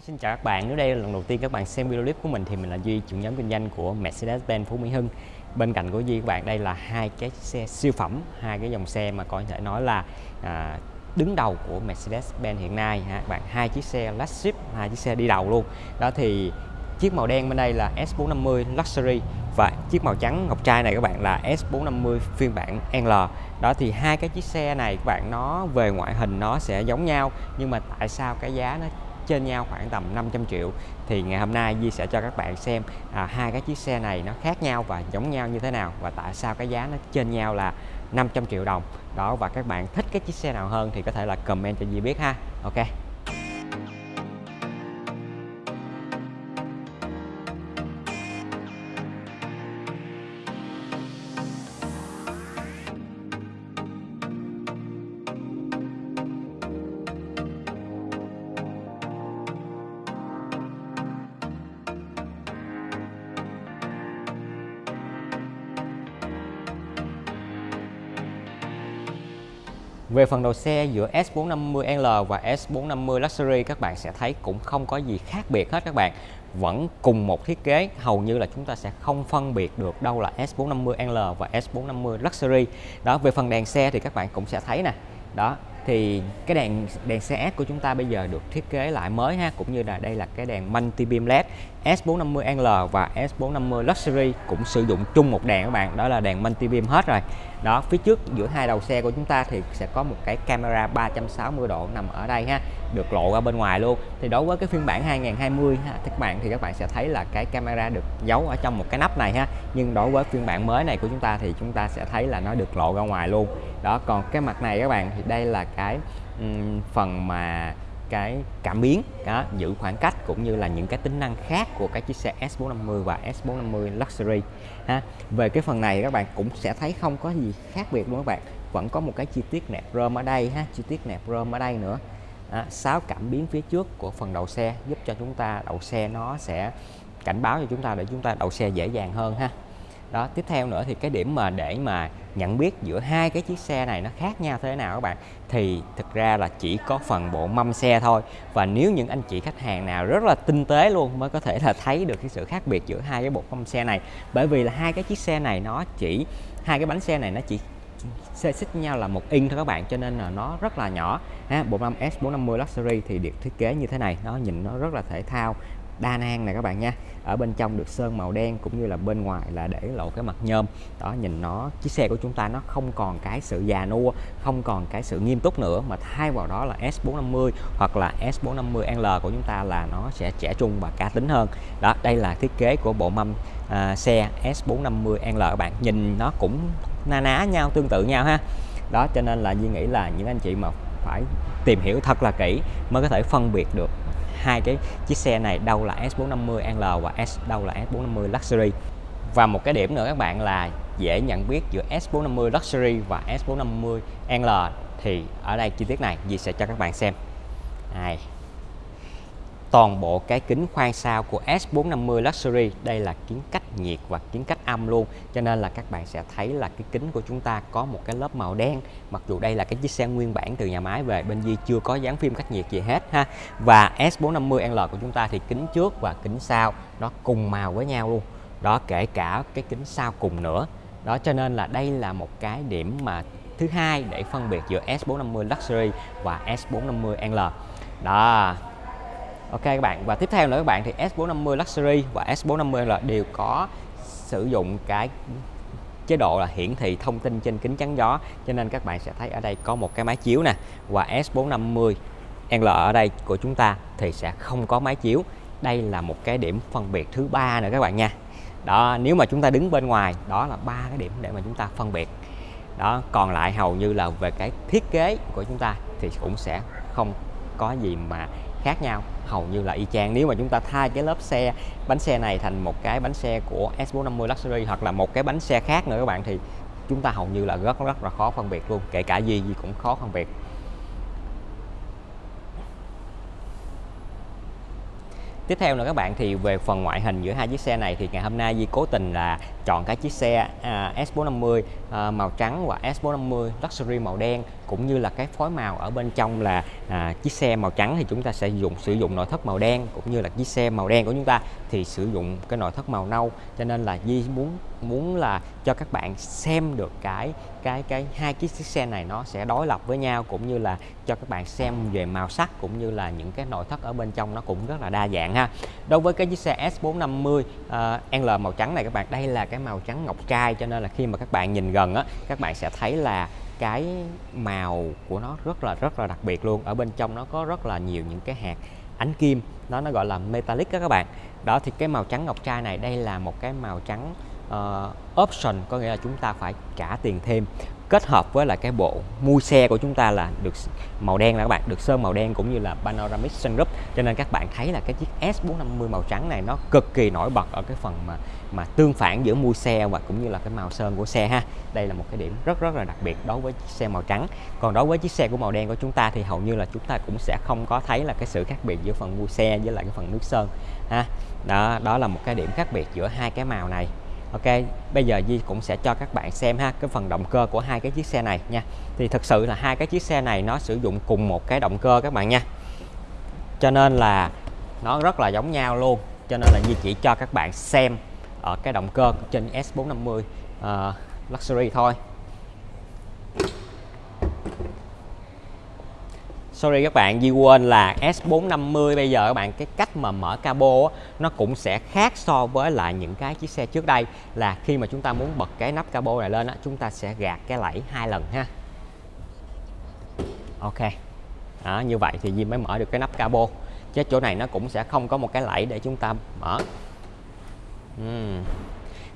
Hi, xin chào các bạn. Nếu đây là lần đầu tiên các bạn xem video clip của mình thì mình là Duy, trưởng nhóm kinh doanh của Mercedes-Benz Phú Mỹ Hưng. Bên cạnh của Duy các bạn đây là hai cái xe siêu phẩm, hai cái dòng xe mà có thể nói là à, đứng đầu của Mercedes-Benz hiện nay ha. Các bạn hai chiếc xe flagship, hai chiếc xe đi đầu luôn. Đó thì chiếc màu đen bên đây là S450 Luxury và chiếc màu trắng ngọc trai này các bạn là S450 phiên bản L đó thì hai cái chiếc xe này các bạn nó về ngoại hình nó sẽ giống nhau nhưng mà tại sao cái giá nó trên nhau khoảng tầm 500 triệu. Thì ngày hôm nay Di sẽ cho các bạn xem à, hai cái chiếc xe này nó khác nhau và giống nhau như thế nào và tại sao cái giá nó trên nhau là 500 triệu đồng. Đó và các bạn thích cái chiếc xe nào hơn thì có thể là comment cho Di biết ha. Ok. Về phần đầu xe giữa S450L và S450 Luxury, các bạn sẽ thấy cũng không có gì khác biệt hết các bạn. Vẫn cùng một thiết kế, hầu như là chúng ta sẽ không phân biệt được đâu là S450L và S450 Luxury. Đó, về phần đèn xe thì các bạn cũng sẽ thấy nè. Đó thì cái đèn đèn xe S của chúng ta bây giờ được thiết kế lại mới ha, cũng như là đây là cái đèn multi beam led S450L và S450 Luxury cũng sử dụng chung một đèn các bạn, đó là đèn multi beam hết rồi. Đó, phía trước giữa hai đầu xe của chúng ta thì sẽ có một cái camera 360 độ nằm ở đây ha được lộ ra bên ngoài luôn. Thì đối với cái phiên bản 2020 ha, các bạn thì các bạn sẽ thấy là cái camera được giấu ở trong một cái nắp này ha. Nhưng đối với phiên bản mới này của chúng ta thì chúng ta sẽ thấy là nó được lộ ra ngoài luôn. Đó còn cái mặt này các bạn thì đây là cái um, phần mà cái cảm biến đó, giữ khoảng cách cũng như là những cái tính năng khác của cái chiếc xe S450 và S450 Luxury ha. Về cái phần này các bạn cũng sẽ thấy không có gì khác biệt luôn các bạn. Vẫn có một cái chi tiết nẹp rơm ở đây ha chi tiết nẹp rơm ở đây nữa à, 6 cảm biến phía trước của phần đầu xe giúp cho chúng ta đậu xe nó sẽ cảnh báo cho chúng ta để chúng ta đậu xe dễ dàng hơn ha. Đó tiếp theo nữa thì cái điểm mà để mà nhận biết giữa hai cái chiếc xe này nó khác nhau thế nào các bạn thì thực ra là chỉ có phần bộ mâm xe thôi. Và nếu những anh chị khách hàng nào rất là tinh tế luôn mới có thể là thấy được cái sự khác biệt giữa hai cái bộ mâm xe này. Bởi vì là hai cái chiếc xe này nó chỉ hai cái bánh xe này nó chỉ xe xích nhau là một inch thôi các bạn cho nên là nó rất là nhỏ. Ha, bộ mâm S450 Luxury thì được thiết kế như thế này. Nó nhìn nó rất là thể thao đa năng này các bạn nha. Ở bên trong được sơn màu đen cũng như là bên ngoài là để lộ cái mặt nhôm. Đó nhìn nó chiếc xe của chúng ta nó không còn cái sự già nua không còn cái sự nghiêm túc nữa mà thay vào đó là S450 hoặc là S450L của chúng ta là nó sẽ trẻ trung và cá tính hơn. Đó đây là thiết kế của bộ mâm à, xe S450L các bạn. Nhìn nó cũng na ná nhau, tương tự nhau ha. Đó, cho nên là Duy nghĩ là những anh chị mà phải tìm hiểu thật là kỹ mới có thể phân biệt được hai cái chiếc xe này đâu là S450L và S, đâu là S450 Luxury. Và một cái điểm nữa các bạn là dễ nhận biết giữa S450 Luxury và S450L thì ở đây chi tiết này duy sẽ cho các bạn xem. Này toàn bộ cái kính khoang sau của S450 Luxury. Đây là kính cách nhiệt và kính cách âm luôn. Cho nên là các bạn sẽ thấy là cái kính của chúng ta có một cái lớp màu đen. Mặc dù đây là cái chiếc xe nguyên bản từ nhà máy về, bên Di chưa có dán phim cách nhiệt gì hết ha. Và S450L của chúng ta thì kính trước và kính sau, nó cùng màu với nhau luôn. Đó, kể cả cái kính sau cùng nữa. Đó, cho nên là đây là một cái điểm mà thứ hai để phân biệt giữa S450 Luxury và S450L đó. Ok các bạn, và tiếp theo nữa các bạn thì S450 Luxury và S450 là đều có sử dụng cái chế độ là hiển thị thông tin trên kính chắn gió. Cho nên các bạn sẽ thấy ở đây có một cái máy chiếu nè. Và S450 L ở đây của chúng ta thì sẽ không có máy chiếu. Đây là một cái điểm phân biệt thứ ba nữa các bạn nha. Đó, nếu mà chúng ta đứng bên ngoài, đó là ba cái điểm để mà chúng ta phân biệt. Đó, còn lại hầu như là về cái thiết kế của chúng ta thì cũng sẽ không có gì mà khác nhau. Hầu như là y chang. Nếu mà chúng ta thay cái lớp xe, bánh xe này thành một cái bánh xe của S450 Luxury hoặc là một cái bánh xe khác nữa các bạn, thì chúng ta hầu như là rất rất là khó phân biệt luôn. Kể cả gì gì cũng khó phân biệt. Tiếp theo nữa các bạn, thì về phần ngoại hình giữa hai chiếc xe này, thì ngày hôm nay Di cố tình là chọn cái chiếc xe à, S450 à, màu trắng và S450 Luxury màu đen cũng như là cái phối màu ở bên trong là à, chiếc xe màu trắng thì chúng ta sẽ dùng sử dụng nội thất màu đen cũng như là chiếc xe màu đen của chúng ta thì sử dụng cái nội thất màu nâu. Cho nên là Di muốn muốn là cho các bạn xem được cái cái cái hai chiếc xe này nó sẽ đối lập với nhau cũng như là cho các bạn xem về màu sắc cũng như là những cái nội thất ở bên trong nó cũng rất là đa dạng ha. Đối với cái chiếc xe S450 uh, à, L màu trắng này các bạn đây là cái màu trắng ngọc trai cho nên là khi mà các bạn nhìn gần á các bạn sẽ thấy là cái màu của nó rất là rất là đặc biệt luôn. Ở bên trong nó có rất là nhiều những cái hạt ánh kim nó nó gọi là metallic đó các bạn. Đó thì cái màu trắng ngọc trai này đây là một cái màu trắng uh, option có nghĩa là chúng ta phải trả tiền thêm kết hợp với lại cái bộ mui xe của chúng ta là được màu đen là các bạn, được sơn màu đen cũng như là panoramic sunroof. Cho nên các bạn thấy là cái chiếc S450 màu trắng này nó cực kỳ nổi bật ở cái phần mà mà tương phản giữa mui xe và cũng như là cái màu sơn của xe ha. Đây là một cái điểm rất rất là đặc biệt đối với chiếc xe màu trắng. Còn đối với chiếc xe của màu đen của chúng ta thì hầu như là chúng ta cũng sẽ không có thấy là cái sự khác biệt giữa phần mui xe với lại cái phần nước sơn ha. Đó đó là một cái điểm khác biệt giữa hai cái màu này. Ok, bây giờ Di cũng sẽ cho các bạn xem ha cái phần động cơ của hai cái chiếc xe này nha. Thì thực sự là hai cái chiếc xe này nó sử dụng cùng một cái động cơ các bạn nha. Cho nên là nó rất là giống nhau luôn. Cho nên là Di chỉ cho các bạn xem ở cái động cơ trên S450 uh, ờ, Luxury thôi. Sorry các bạn Di quên là S450 bây giờ các bạn cái cách mà mở cabo á, nó cũng sẽ khác so với lại những cái chiếc xe trước đây. Là khi mà chúng ta muốn bật cái nắp cabo này lên á, chúng ta sẽ gạt cái lẫy hai lần ha. Ok. Đó, như vậy thì Di mới mở được cái nắp cabo. Chứ chỗ này nó cũng sẽ không có một cái lẫy để chúng ta mở. Uhm.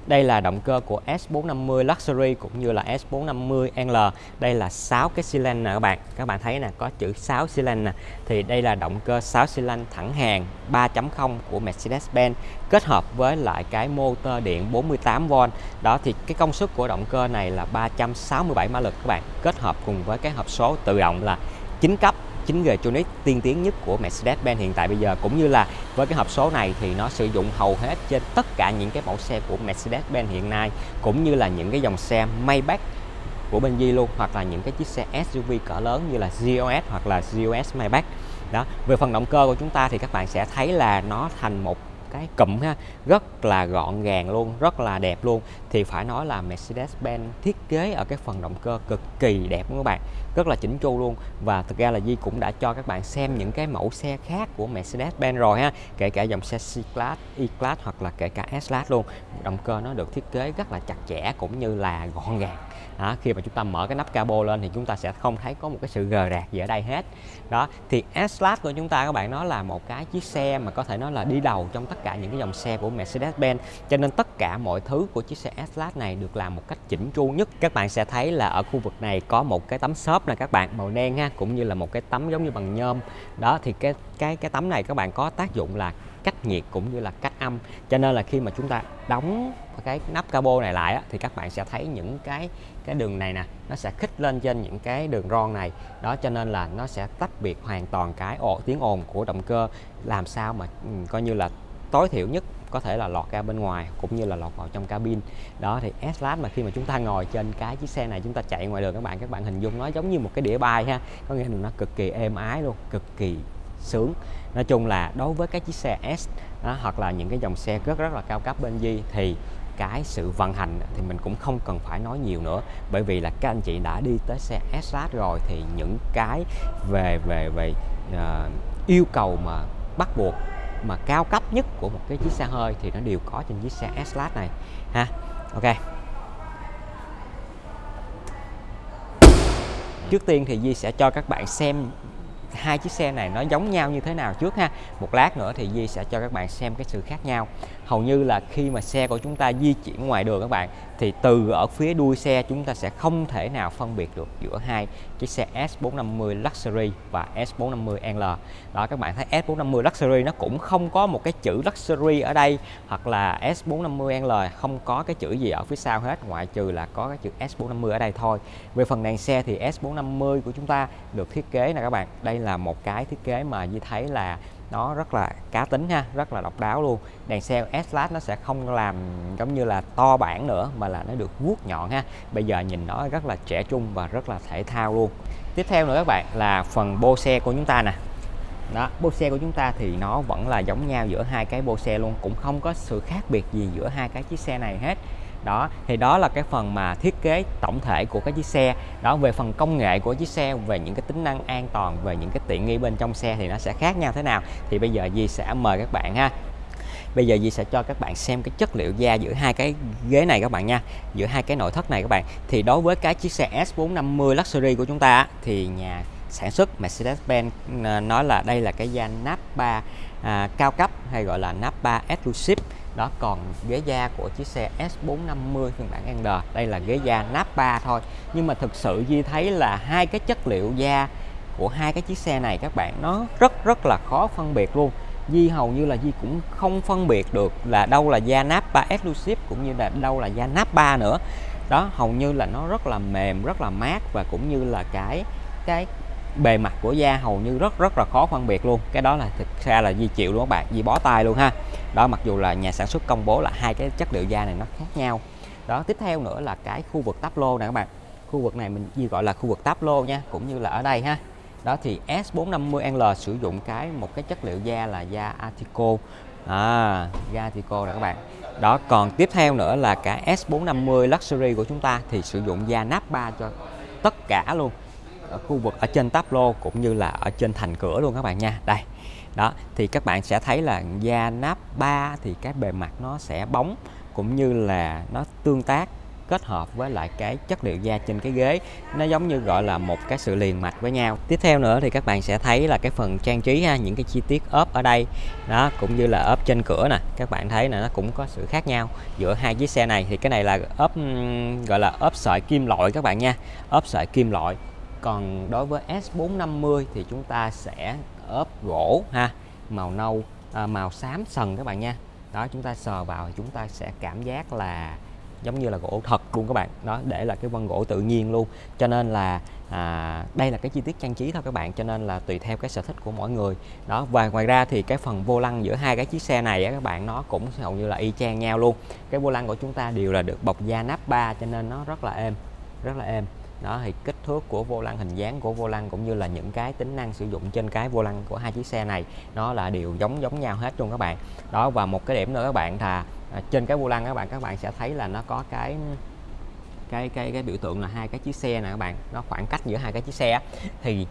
Đây là động cơ của S450 Luxury cũng như là S450L. Đây là 6 cái xi lanh nè các bạn. Các bạn thấy nè, có chữ 6 xi lanh nè. Thì đây là động cơ 6 xi lanh thẳng hàng 3.0 của Mercedes-Benz kết hợp với lại cái motor điện 48V. Đó, thì cái công suất của động cơ này là 367 mã lực các bạn. Kết hợp cùng với cái hộp số tự động là 9 cấp 9G Tronic tiên tiến nhất của Mercedes-Benz hiện tại bây giờ. Cũng như là với cái hộp số này thì nó sử dụng hầu hết trên tất cả những cái mẫu xe của Mercedes-Benz hiện nay, cũng như là những cái dòng xe Maybach của bên Di luôn, hoặc là những cái chiếc xe SUV cỡ lớn như là GOS hoặc là GOS Maybach. Đó, về phần động cơ của chúng ta thì các bạn sẽ thấy là nó thành một cái cụm ha rất là gọn gàng luôn rất là đẹp luôn. Thì phải nói là Mercedes-Benz thiết kế ở cái phần động cơ cực kỳ đẹp các bạn rất là chỉnh chu luôn. Và thực ra là Di cũng đã cho các bạn xem những cái mẫu xe khác của Mercedes-Benz rồi ha kể cả dòng xe C-Class, E-Class hoặc là kể cả S-Class luôn. Động cơ nó được thiết kế rất là chặt chẽ cũng như là gọn gàng đó, khi mà chúng ta mở cái nắp cabo lên thì chúng ta sẽ không thấy có một cái sự gờ rạc gì ở đây hết. Đó thì S-Class của chúng ta các bạn nó là một cái chiếc xe mà có thể nói là đi đầu trong tất cả những cái dòng xe của Mercedes-Benz. Cho nên tất cả mọi thứ của chiếc xe S-Class này được làm một cách chỉnh chu nhất. Các bạn sẽ thấy là ở khu vực này có một cái tấm xốp là các bạn màu đen ha cũng như là một cái tấm giống như bằng nhôm. Đó thì cái cái cái tấm này các bạn có tác dụng là cách nhiệt cũng như là cách âm. Cho nên là khi mà chúng ta đóng cái nắp cabo này lại á, thì các bạn sẽ thấy những cái cái đường này nè nó sẽ khích lên trên những cái đường ron này. Đó cho nên là nó sẽ tách biệt hoàn toàn cái ồ, tiếng ồn của động cơ. Làm sao mà ừ, coi như là tối thiểu nhất có thể là lọt ra bên ngoài cũng như là lọt vào trong cabin. Đó thì S-Class mà khi mà chúng ta ngồi trên cái chiếc xe này chúng ta chạy ngoài đường các bạn các bạn hình dung nó giống như một cái đĩa bay ha. Có nghĩa là nó cực kỳ êm ái luôn cực kỳ sướng. Nói chung là đối với cái chiếc xe S đó, hoặc là những cái dòng xe rất rất là cao cấp bên Di thì cái sự vận hành thì mình cũng không cần phải nói nhiều nữa. Bởi vì là các anh chị đã đi tới xe SRAT rồi thì những cái về về về uh, yêu cầu mà bắt buộc mà cao cấp nhất của một cái chiếc xe hơi thì nó đều có trên chiếc xe s này ha. Ok. Trước tiên thì Di sẽ cho các bạn xem hai chiếc xe này nó giống nhau như thế nào trước ha. Một lát nữa thì Di sẽ cho các bạn xem cái sự khác nhau hầu như là khi mà xe của chúng ta di chuyển ngoài đường các bạn, thì từ ở phía đuôi xe chúng ta sẽ không thể nào phân biệt được giữa hai chiếc xe S450 Luxury và S450L đó, các bạn thấy S450 Luxury nó cũng không có một cái chữ Luxury ở đây, hoặc là S450L không có cái chữ gì ở phía sau hết, ngoại trừ là có cái chữ S450 ở đây thôi. Về phần đèn xe thì S450 của chúng ta được thiết kế nè các bạn. Đây là một cái thiết kế mà như thấy là nó rất là cá tính ha, rất là độc đáo luôn. Đèn xe s nó sẽ không làm giống như là to bản nữa, mà là nó được vuốt nhọn ha. Bây giờ nhìn nó rất là trẻ trung và rất là thể thao luôn. Tiếp theo nữa các bạn, là phần bô xe của chúng ta nè. Đó, bô xe của chúng ta thì nó vẫn là giống nhau giữa hai cái bô xe luôn, cũng không có sự khác biệt gì giữa hai cái chiếc xe này hết đó thì đó là cái phần mà thiết kế tổng thể của cái chiếc xe. Đó về phần công nghệ của chiếc xe về những cái tính năng an toàn về những cái tiện nghi bên trong xe thì nó sẽ khác nhau thế nào? Thì bây giờ Di sẽ mời các bạn ha. Bây giờ Di sẽ cho các bạn xem cái chất liệu da giữa hai cái ghế này các bạn nha giữa hai cái nội thất này các bạn. Thì đối với cái chiếc xe S450 Luxury của chúng ta thì nhà sản xuất Mercedes-Benz ờ, nói là đây là cái da nappa à, cao cấp hay gọi là nappa exclusive đó, còn ghế da của chiếc xe S450 phiên bản N đây là ghế da nappa thôi. Nhưng mà thực sự Di thấy là hai cái chất liệu da của hai cái chiếc xe này các bạn, nó rất rất là khó phân biệt luôn. Di hầu như là Di cũng không phân biệt được là đâu là da nappa exclusive cũng như là đâu là da nappa nữa. Đó, hầu như là nó rất là mềm, rất là mát và cũng như là cái cái bề mặt của da hầu như rất rất là khó phân biệt luôn. Cái đó là thực ra là di chịu luôn các bạn di bó tay luôn ha đó mặc dù là nhà sản xuất công bố là hai cái chất liệu da này nó khác nhau. Đó tiếp theo nữa là cái khu vực táp lô này các bạn. Khu vực này mình di gọi là khu vực táp lô nha cũng như là ở đây ha. Đó thì S450L sử dụng cái một cái chất liệu da là da Artico à, da Artico này các bạn. Đó còn tiếp theo nữa là cả S450 Luxury của chúng ta thì sử dụng da Nappa cho tất cả luôn. Ở khu vực ở trên táp lô cũng như là ở trên thành cửa luôn các bạn nha. Đây đó, thì các bạn sẽ thấy là da nắp 3 thì cái bề mặt nó sẽ bóng cũng như là nó tương tác, kết hợp với lại cái chất liệu da trên cái ghế. Nó giống như gọi là một cái sự liền mạch với nhau. Tiếp theo nữa thì các bạn sẽ thấy là cái phần trang trí ha, những cái chi tiết ốp ở đây. Đó, cũng như là ốp trên cửa nè, các bạn thấy là nó cũng có sự khác nhau giữa hai chiếc xe này. Thì cái này là ốp gọi là ốp sợi kim loại các bạn nha, ốp sợi kim loại. Còn đối với S450 thì chúng ta sẽ ốp gỗ ha màu nâu à, màu xám sần các bạn nha. Đó chúng ta sờ vào thì chúng ta sẽ cảm giác là giống như là gỗ thật luôn các bạn. Đó để là cái vân gỗ tự nhiên luôn. Cho nên là à, đây là cái chi tiết trang trí thôi các bạn cho nên là tùy theo cái sở thích của mỗi người. Đó và ngoài ra thì cái phần vô lăng giữa hai cái chiếc xe này á, các bạn nó cũng hầu như là y chang nhau luôn. Cái vô lăng của chúng ta đều là được bọc da nắp ba cho nên nó rất là êm rất là êm. Đó thì kích thước của vô lăng, hình dáng của vô lăng, cũng như là những cái tính năng sử dụng trên cái vô lăng của hai chiếc xe này, nó là đều giống giống nhau hết luôn các bạn. Đó, và một cái điểm nữa các bạn là à, trên cái vô lăng các bạn các bạn sẽ thấy là nó có cái cái cái cái biểu tượng là hai cái chiếc xe này các bạn, nó khoảng cách giữa hai cái chiếc xe thì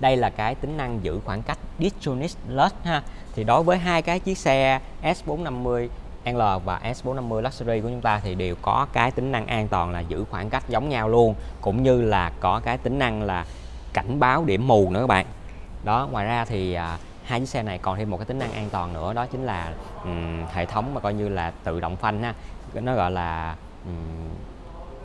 đây là cái tính năng giữ khoảng cách Distronics Plus ha. Thì đối với hai cái chiếc xe S450 L và S450 Luxury của chúng ta thì đều có cái tính năng an toàn là giữ khoảng cách giống nhau luôn cũng như là có cái tính năng là cảnh báo điểm mù nữa các bạn. Đó ngoài ra thì à, hai chiếc xe này còn thêm một cái tính năng an toàn nữa đó chính là um, hệ thống mà coi như là tự động phanh ha. Nó gọi là um,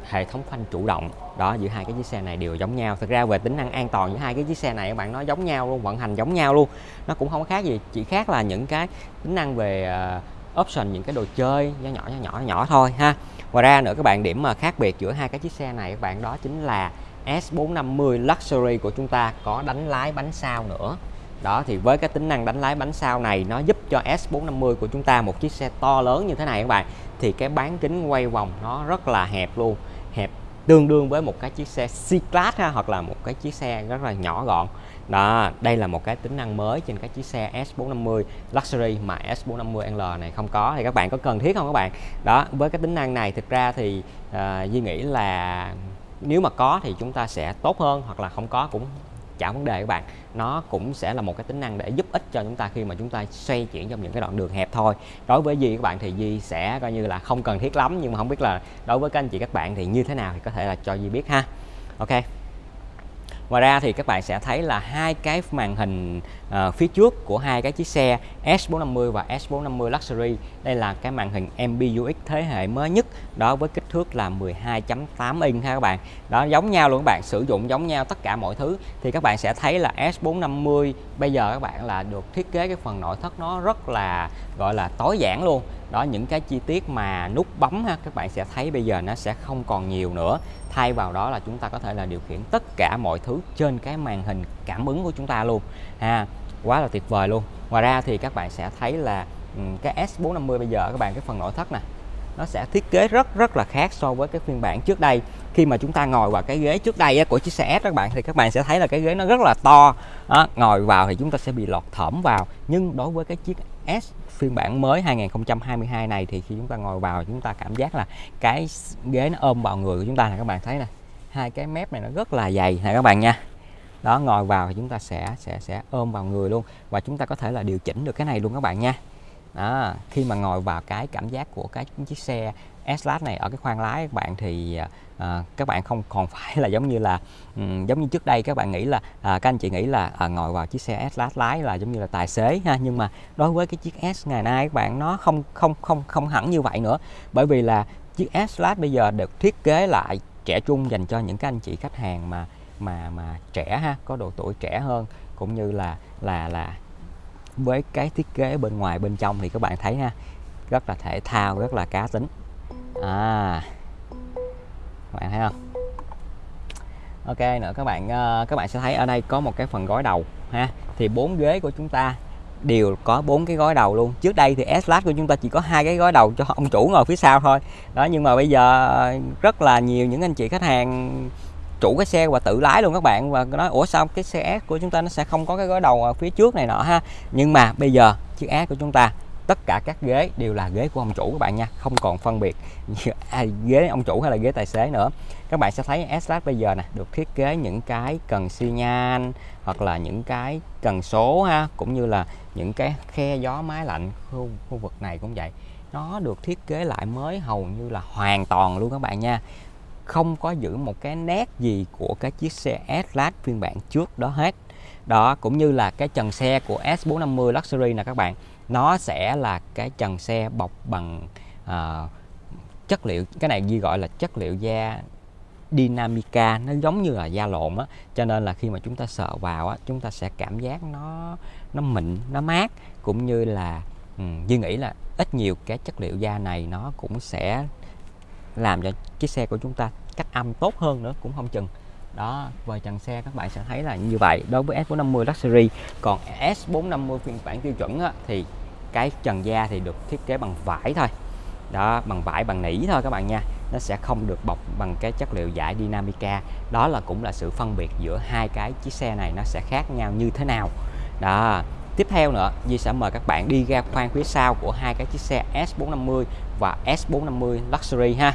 hệ thống phanh chủ động. Đó giữa hai cái chiếc xe này đều giống nhau. Thực ra về tính năng an toàn giữa hai cái chiếc xe này các bạn nó giống nhau luôn vận hành giống nhau luôn. Nó cũng không khác gì chỉ khác là những cái tính năng về uh, option những cái đồ chơi nhỏ nhỏ nhỏ nhỏ nhỏ thôi ha. Ngoài ra nữa các bạn điểm mà khác biệt giữa hai cái chiếc xe này các bạn đó chính là S450 Luxury của chúng ta có đánh lái bánh sau nữa. Đó thì với cái tính năng đánh lái bánh sau này nó giúp cho S450 của chúng ta một chiếc xe to lớn như thế này các bạn thì cái bán kính quay vòng nó rất là hẹp luôn. Hẹp tương đương với một cái chiếc xe C-Class ha, hoặc là một cái chiếc xe rất là nhỏ gọn đó đây là một cái tính năng mới trên cái chiếc xe S450 Luxury mà S450L này không có. Thì các bạn có cần thiết không các bạn? Đó với cái tính năng này thực ra thì uh, Duy nghĩ là nếu mà có thì chúng ta sẽ tốt hơn hoặc là không có cũng chả vấn đề các bạn. Nó cũng sẽ là một cái tính năng để giúp ích cho chúng ta khi mà chúng ta xoay chuyển trong những cái đoạn đường hẹp thôi. Đối với Di các bạn thì Di sẽ coi như là không cần thiết lắm nhưng mà không biết là đối với các anh chị các bạn thì như thế nào thì có thể là cho Di biết ha. Ok. Ngoài ra thì các bạn sẽ thấy là hai cái màn hình uh, phía trước của hai cái chiếc xe S450 và S450 Luxury. Đây là cái màn hình MBUX thế hệ mới nhất. Đó với kích thước là 12.8 inch ha các bạn. Đó giống nhau luôn các bạn, sử dụng giống nhau tất cả mọi thứ. Thì các bạn sẽ thấy là S450 bây giờ các bạn là được thiết kế cái phần nội thất nó rất là gọi là tối giản luôn. Đó những cái chi tiết mà nút bấm ha các bạn sẽ thấy bây giờ nó sẽ không còn nhiều nữa. Thay vào đó là chúng ta có thể là điều khiển tất cả mọi thứ trên cái màn hình cảm ứng của chúng ta luôn. Ha quá là tuyệt vời luôn. Ngoài ra thì các bạn sẽ thấy là ừ, cái S450 bây giờ các bạn cái phần nội thất nè nó sẽ thiết kế rất rất là khác so với cái phiên bản trước đây. Khi mà chúng ta ngồi vào cái ghế trước đây của chiếc xe S các bạn thì các bạn sẽ thấy là cái ghế nó rất là to. Đó, ngồi vào thì chúng ta sẽ bị lọt thỏm vào. Nhưng đối với cái chiếc S phiên bản mới 2022 này thì khi chúng ta ngồi vào chúng ta cảm giác là cái ghế nó ôm vào người của chúng ta này các bạn thấy nè. Hai cái mép này nó rất là dày nè các bạn nha đó ngồi vào thì chúng ta sẽ sẽ sẽ ôm vào người luôn. Và chúng ta có thể là điều chỉnh được cái này luôn các bạn nha. Đó, khi mà ngồi vào cái cảm giác của cái chiếc xe S-Class này ở cái khoang lái các bạn thì à, à các bạn không còn phải là giống như là um, giống như trước đây các bạn nghĩ là à, các anh chị nghĩ là à, ngồi vào chiếc xe S-Class lái là giống như là tài xế ha. Nhưng mà đối với cái chiếc S ngày nay các bạn nó không không không không hẳn như vậy nữa. Bởi vì là chiếc S-Class bây giờ được thiết kế lại trẻ trung dành cho những các anh chị khách hàng mà mà mà trẻ ha, có độ tuổi trẻ hơn, cũng như là là là với cái thiết kế bên ngoài, bên trong thì các bạn thấy ha, rất là thể thao, rất là cá tính. À các bạn thấy không? Ok, nữa các bạn ờ, các bạn sẽ thấy ở đây có một cái phần gói đầu ha. Thì bốn ghế của chúng ta đều có bốn cái gói đầu luôn. Trước đây thì S Class của chúng ta chỉ có hai cái gói đầu cho ông chủ ngồi phía sau thôi. Đó, nhưng mà bây giờ ờ, rất là nhiều những anh chị khách hàng chủ cái xe và tự lái luôn các bạn. Và nói ủa sao cái xe S của chúng ta nó sẽ không có cái gói đầu ở phía trước này nọ ha? Nhưng mà bây giờ chiếc S của chúng ta tất cả các ghế đều là ghế của ông chủ các bạn nha không còn phân biệt à, ghế ông chủ hay là ghế tài xế nữa. Các bạn sẽ thấy s bây giờ nè được thiết kế những cái cần xi nhan hoặc là những cái cần số ha cũng như là những cái khe gió máy lạnh khu, khu vực này cũng vậy. Nó được thiết kế lại mới hầu như là hoàn toàn luôn các bạn nha không có giữ một cái nét gì của cái chiếc xe S-Class phiên bản trước đó hết. Đó cũng như là cái trần xe của S450 Luxury nè các bạn nó sẽ là cái trần xe bọc bằng uh, chất liệu cái này ghi gọi là chất liệu da Dynamica nó giống như là da lộn á. Cho nên là khi mà chúng ta sợ vào á chúng ta sẽ cảm giác nó nó mịn nó mát cũng như là ừ, um, Duy nghĩ là ít nhiều cái chất liệu da này nó cũng sẽ làm cho chiếc xe của chúng ta cách âm tốt hơn nữa cũng không chừng. Đó về trần xe các bạn sẽ thấy là như vậy. Đối với S450 Luxury còn S450 phiên bản tiêu chuẩn á, thì cái trần da thì được thiết kế bằng vải thôi. Đó bằng vải bằng nỉ thôi các bạn nha. Nó sẽ không được bọc bằng cái chất liệu giải Dynamica. Đó là cũng là sự phân biệt giữa hai cái chiếc xe này nó sẽ khác nhau như thế nào. Đó tiếp theo nữa Di sẽ mời các bạn đi ra khoang phía sau của hai cái chiếc xe S450 và S450 Luxury ha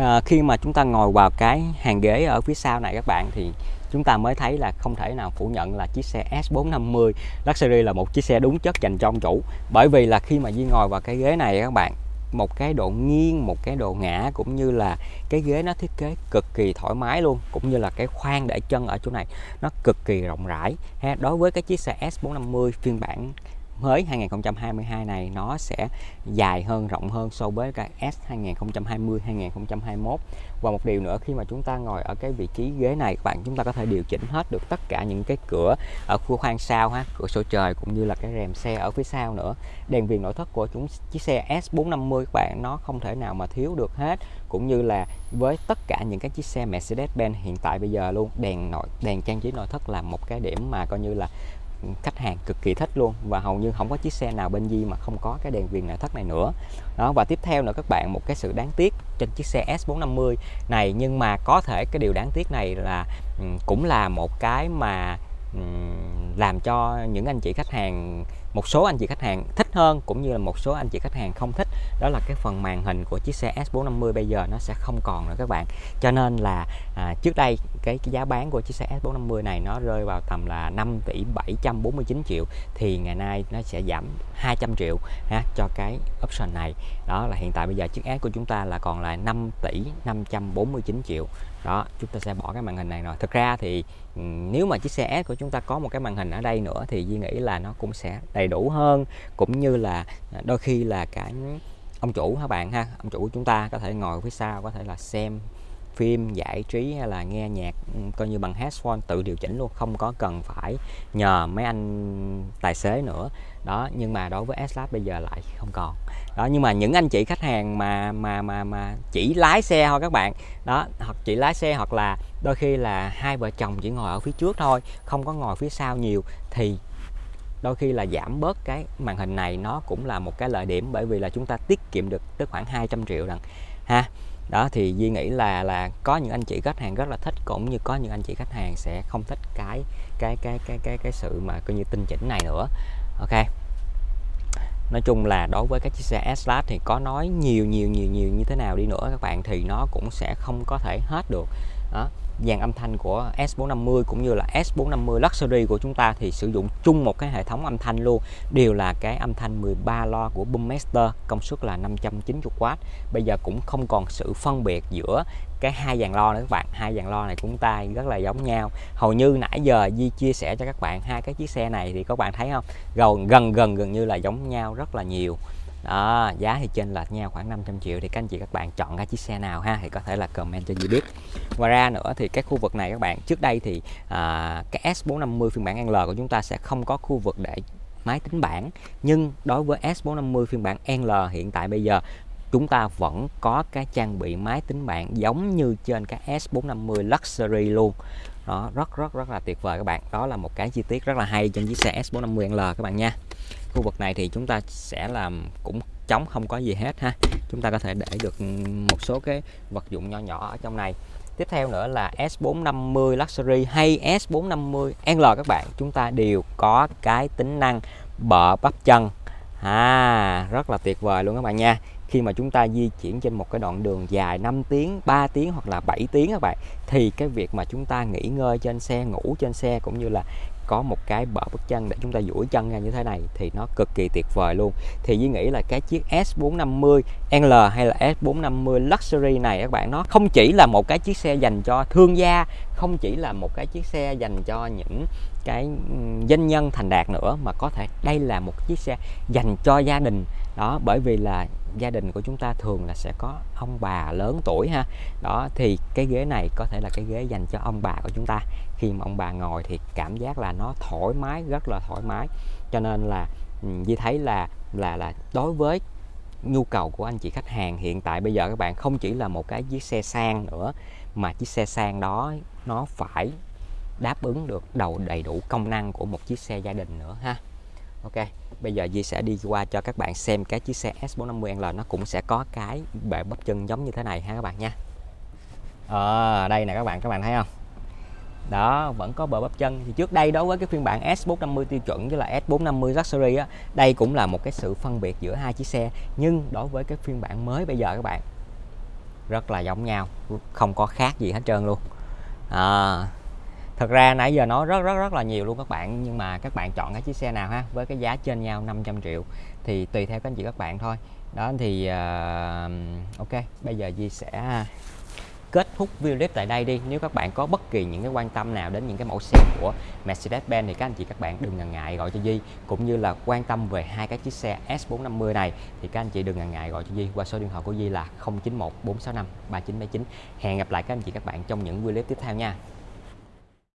à, khi mà chúng ta ngồi vào cái hàng ghế ở phía sau này các bạn thì chúng ta mới thấy là không thể nào phủ nhận là chiếc xe S450 Luxury là một chiếc xe đúng chất dành cho ông chủ. Bởi vì là khi mà Di ngồi vào cái ghế này các bạn một cái độ nghiêng một cái độ ngã cũng như là cái ghế nó thiết kế cực kỳ thoải mái luôn cũng như là cái khoang để chân ở chỗ này nó cực kỳ rộng rãi. Ha đối với cái chiếc xe S450 phiên bản mới 2022 này, nó sẽ dài hơn, rộng hơn so với cái S 2020 2021 và một điều nữa, khi mà chúng ta ngồi ở cái vị trí ghế này, các bạn chúng ta có thể điều chỉnh hết được tất cả những cái cửa ở khu khoang sau ha, cửa sổ trời cũng như là cái rèm xe ở phía sau nữa. Đèn viền nội thất của chúng, chiếc xe S450 các bạn, nó không thể nào mà thiếu được hết. Cũng như là với tất cả những cái chiếc xe Mercedes-Benz hiện tại bây giờ luôn, đèn nội, đèn trang trí nội thất là một cái điểm mà coi như là khách hàng cực kỳ thích luôn và hầu như không có chiếc xe nào bên Di mà không có cái đèn viền nội thất này nữa. Đó, và tiếp theo nữa các bạn, một cái sự đáng tiếc trên chiếc xe S450 này, nhưng mà có thể cái điều đáng tiếc này là ừ, cũng là một cái mà ừ, làm cho những anh chị khách hàng một số anh chị khách hàng thích hơn cũng như là một số anh chị khách hàng không thích đó là cái phần màn hình của chiếc xe S450 bây giờ nó sẽ không còn nữa các bạn. Cho nên là à, trước đây cái, cái giá bán của chiếc xe S450 này nó rơi vào tầm là 5 tỷ 749 triệu thì ngày nay nó sẽ giảm 200 triệu ha, cho cái option này. Đó là hiện tại bây giờ chiếc S của chúng ta là còn là 5 tỷ 549 triệu đó, chúng ta sẽ bỏ cái màn hình này rồi. Thực ra thì ừ, nếu mà chiếc xe S của chúng ta có một cái màn hình ở đây nữa thì Duy nghĩ là nó cũng sẽ đầy đủ hơn. Cũng như là à, đôi khi là cả ông chủ các bạn ha? Ông chủ của chúng ta có thể ngồi phía sau, có thể là xem phim, giải trí hay là nghe nhạc ừ, coi như bằng headphone tự điều chỉnh luôn, không có cần phải nhờ mấy anh tài xế nữa. Đó, nhưng mà đối với s bây giờ lại không còn đó, nhưng mà những anh chị khách hàng mà mà mà mà chỉ lái xe thôi các bạn. Đó, hoặc chỉ lái xe hoặc là đôi khi là hai vợ chồng chỉ ngồi ở phía trước thôi, không có ngồi phía sau nhiều, thì đôi khi là giảm bớt cái màn hình này nó cũng là một cái lợi điểm, bởi vì là chúng ta tiết kiệm được tới khoảng 200 triệu đằng ha. Đó, thì Duy nghĩ là là có những anh chị khách hàng rất là thích, cũng như có những anh chị khách hàng sẽ không thích cái cái cái cái cái cái sự mà coi như tinh chỉnh này nữa. Ok nói chung là đối với các chiếc xe S-Class thì có nói nhiều nhiều nhiều nhiều như thế nào đi nữa các bạn thì nó cũng sẽ không có thể hết được. Đó dàn âm thanh của S450 cũng như là S450 Luxury của chúng ta thì sử dụng chung một cái hệ thống âm thanh luôn. Đều là cái âm thanh 13 lo của Boommaster, công suất là 590W bây giờ cũng không còn sự phân biệt giữa cái hai dàn lo nữa các bạn. Hai dàn lo này chúng ta rất là giống nhau. Hầu như nãy giờ Di chia sẻ cho các bạn hai cái chiếc xe này thì các bạn thấy không? Gần gần gần gần như là giống nhau rất là nhiều đó giá thì trên lệch nhau khoảng 500 triệu thì các anh chị các bạn chọn cái chiếc xe nào ha thì có thể là comment cho Di biết. Ngoài ra nữa thì cái khu vực này các bạn trước đây thì à, cái S450 phiên bản L của chúng ta sẽ không có khu vực để máy tính bảng nhưng đối với S450 phiên bản L hiện tại bây giờ chúng ta vẫn có cái trang bị máy tính bảng giống như trên cái S450 Luxury luôn đó, rất rất rất là tuyệt vời các bạn. Đó là một cái chi tiết rất là hay trên chiếc xe S450L các bạn nha. Khu vực này thì chúng ta sẽ làm cũng trống không có gì hết ha. Chúng ta có thể để được một số cái vật dụng nhỏ nhỏ ở trong này. Tiếp theo nữa là S450 Luxury hay S450 L các bạn. Chúng ta đều có cái tính năng bợ bắp chân. À rất là tuyệt vời luôn các bạn nha khi mà chúng ta di chuyển trên một cái đoạn đường dài 5 tiếng 3 tiếng hoặc là 7 tiếng các bạn, thì cái việc mà chúng ta nghỉ ngơi trên xe, ngủ trên xe cũng như là có một cái bờ bước chân để chúng ta duỗi chân ra như thế này thì nó cực kỳ tuyệt vời luôn. Thì Duy nghĩ là cái chiếc S450 L hay là S450 Luxury này các bạn, nó không chỉ là một cái chiếc xe dành cho thương gia, không chỉ là một cái chiếc xe dành cho những cái doanh nhân thành đạt nữa mà có thể đây là một chiếc xe dành cho gia đình. Đó, bởi vì là gia đình của chúng ta thường là sẽ có ông bà lớn tuổi ha. Đó, thì cái ghế này có thể là cái ghế dành cho ông bà của chúng ta. Khi mà ông bà ngồi thì cảm giác là nó thoải mái, rất là thoải mái. Cho nên là Di thấy là là là đối với nhu cầu của anh chị khách hàng hiện tại bây giờ các bạn, không chỉ là một cái chiếc xe sang nữa, mà chiếc xe sang đó nó phải đáp ứng được đầu đầy đủ công năng của một chiếc xe gia đình nữa ha. Ok bây giờ Di sẽ đi qua cho các bạn xem cái chiếc xe S450L nó cũng sẽ có cái bệ bắp chân giống như thế này ha các bạn nha. À, đây nè các bạn các bạn thấy không? Đó vẫn có bờ bắp chân. Thì trước đây đối với cái phiên bản S450 tiêu chuẩn với là S450 Luxury á đây cũng là một cái sự phân biệt giữa hai chiếc xe. Nhưng đối với cái phiên bản mới bây giờ các bạn rất là giống nhau không có khác gì hết trơn luôn. À, thật ra nãy giờ nói rất rất rất là nhiều luôn các bạn nhưng mà các bạn chọn cái chiếc xe nào ha với cái giá trên nhau 500 triệu thì tùy theo các anh chị các bạn thôi. Đó thì uh, ok bây giờ Di sẽ kết thúc video clip tại đây đi. Nếu các bạn có bất kỳ những cái quan tâm nào đến những cái mẫu xe của Mercedes-Benz thì các anh chị các bạn đừng ngần ngại gọi cho Di cũng như là quan tâm về hai cái chiếc xe S450 này thì các anh chị đừng ngần ngại gọi cho Di qua số điện thoại của Di là 091 465 3979 hẹn gặp lại các anh chị các bạn trong những video clip tiếp theo nha.